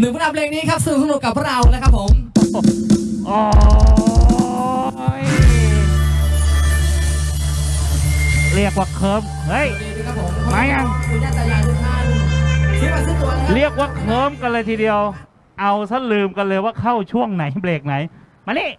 หเพลงนี้ครับสนุกสนุกกับพวกเรานะครับผมโอ้ยเรียกว่าเคิร์มเฮ้ย ครับผมมายัง คุณย่าตายายทุกท่านซื้อมาซื้อตัวนะคบเรียกว่าเคิร์มกันเลยทีเดียว เอาซะลืมกันเลยว่าเข้าช่วงไหนเบรกไหน มานี่